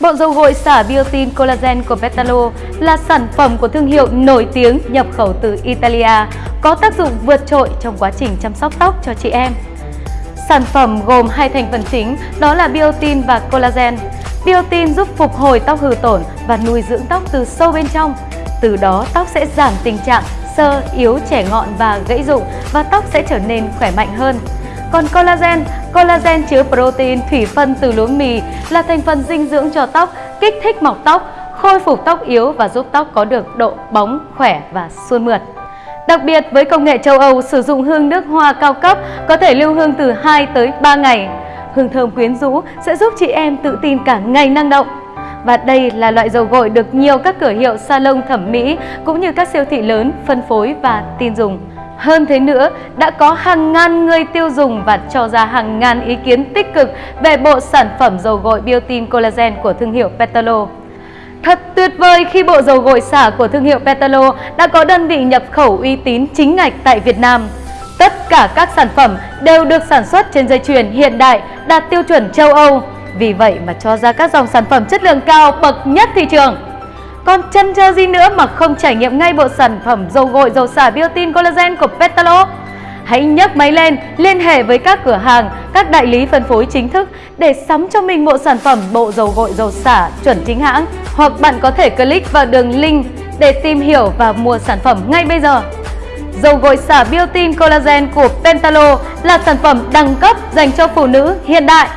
Bộ dầu gội xả biotin collagen của Vetalo là sản phẩm của thương hiệu nổi tiếng nhập khẩu từ Italia, có tác dụng vượt trội trong quá trình chăm sóc tóc cho chị em. Sản phẩm gồm hai thành phần chính đó là biotin và collagen. Biotin giúp phục hồi tóc hư tổn và nuôi dưỡng tóc từ sâu bên trong. Từ đó tóc sẽ giảm tình trạng sơ, yếu, trẻ ngọn và gãy rụng và tóc sẽ trở nên khỏe mạnh hơn. Còn collagen, collagen chứa protein thủy phân từ lúa mì là thành phần dinh dưỡng cho tóc, kích thích mọc tóc, khôi phục tóc yếu và giúp tóc có được độ bóng, khỏe và suôn mượt. Đặc biệt với công nghệ châu Âu sử dụng hương nước hoa cao cấp có thể lưu hương từ 2 tới 3 ngày. Hương thơm quyến rũ sẽ giúp chị em tự tin cả ngày năng động. Và đây là loại dầu gội được nhiều các cửa hiệu salon thẩm mỹ cũng như các siêu thị lớn phân phối và tin dùng. Hơn thế nữa, đã có hàng ngàn người tiêu dùng và cho ra hàng ngàn ý kiến tích cực về bộ sản phẩm dầu gội Biotin Collagen của thương hiệu Petalo. Thật tuyệt vời khi bộ dầu gội xả của thương hiệu Petalo đã có đơn vị nhập khẩu uy tín chính ngạch tại Việt Nam. Tất cả các sản phẩm đều được sản xuất trên dây chuyền hiện đại đạt tiêu chuẩn châu Âu. Vì vậy mà cho ra các dòng sản phẩm chất lượng cao bậc nhất thị trường. Còn chân chờ gì nữa mà không trải nghiệm ngay bộ sản phẩm dầu gội dầu xả biotin collagen của Petalo? Hãy nhấc máy lên, liên hệ với các cửa hàng, các đại lý phân phối chính thức để sắm cho mình bộ sản phẩm bộ dầu gội dầu xả chuẩn chính hãng. Hoặc bạn có thể click vào đường link để tìm hiểu và mua sản phẩm ngay bây giờ. Dầu gội xả biotin collagen của Pentalo là sản phẩm đẳng cấp dành cho phụ nữ hiện đại.